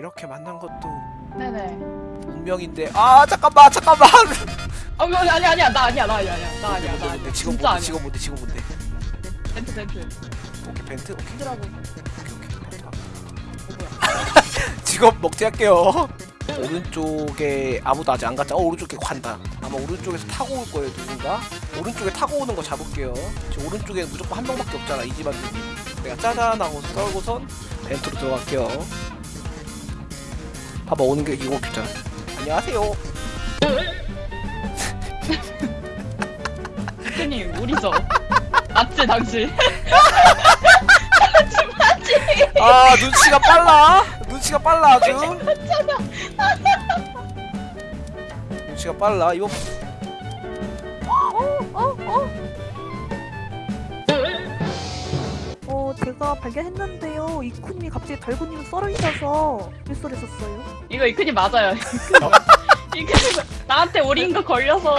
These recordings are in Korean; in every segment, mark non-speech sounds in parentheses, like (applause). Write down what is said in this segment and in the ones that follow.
이렇게 만난 것도 네네. 운명인데. 아 잠깐만 잠깐만! 어, 이거 아니 아니야. 나 아니야 나 아니야 아니야. 나 아니야 나 아니야. 지금 뭔데. 지금 뭔데 지금 뭔데? 벤트 벤트. 오케이 벤트? 오케이. 힘들라고. 오케이 오케이. 벤트? 직업 먹튀할게요. 오른쪽에 아무도 아직 안 갔자 어 오른쪽에 간다. 아마 오른쪽에서 타고 올 거예요 누군가? 오른쪽에 타고 오는 거 잡을게요. 지금 오른쪽에 무조건 한 명밖에 없잖아 이 집안 내가 짜잔 하고 떨고선 벤트로 들어갈게요 봐봐 오는 게 이거 없잖아 안녕하세요. 대표님 우리죠. (laughs) 맞지 당신. 아 눈치가 빨라? 눈치가 빨라 아주? 눈치가 빨라? 이거 제가 발견했는데요. 이쿠님이 갑자기 달고님을 썰으셔서 일소를 썼어요. 이거 이큰이 맞아요. 이큰이 나한테 오린 거 걸려서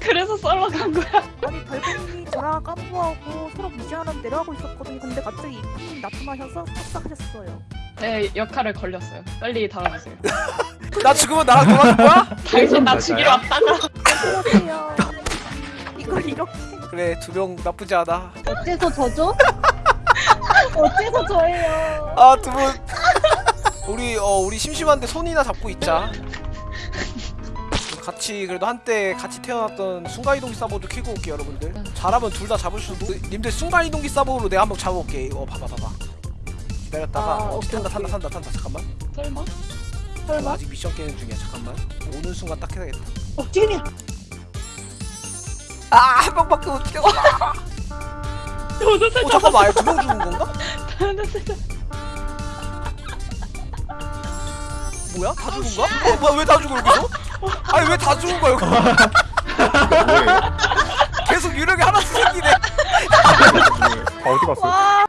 그래서 썰러 간 거야. 아니, 달고님이 저랑 깜부하고 서로 무시하는 내려가고 있었거든요. 근데 갑자기 이쿠님이 나타나셔서 탑삭하셨어요. 내 역할을 걸렸어요. 빨리 달아주세요. (laughs) 나 죽으면 나랑 놀아줄 거야? 당신 나 맞아요? 죽이러 왔다가 그러세요. 이걸 이렇게. 그래 두 명 나쁘지 않아 어째서 저죠? 어째서 저예요? 아 두 분. 우리 어 우리 심심한데 손이나 잡고 있자. 같이 그래도 한때 같이 태어났던 순간이동기 사보도 키고 올게 여러분들. 잘하면 둘 다 잡을 수도. 님들 순간이동기 사보로 내가 한번 잡아올게. 이거 봐봐 봐봐. 기다렸다가 아, 어, 탄다 탄다. 탄다 탄다. 잠깐만. 설마? 어, 설마? 아직 미션 깨는 중이야. 잠깐만. 오는 순간 딱 해야겠다. 어, 지금이야. 아한 명밖에 못 뛰어. (laughs) 어 잠깐만. 아예 두명 죽은 건가? (laughs) 뭐야? 다 죽은 거야? 어 뭐야 왜 다 죽어 여기서? 아니 왜 다 죽은 거야 여기? 계속 유령이 하나씩 생기네 아, 어디 갔어? 와,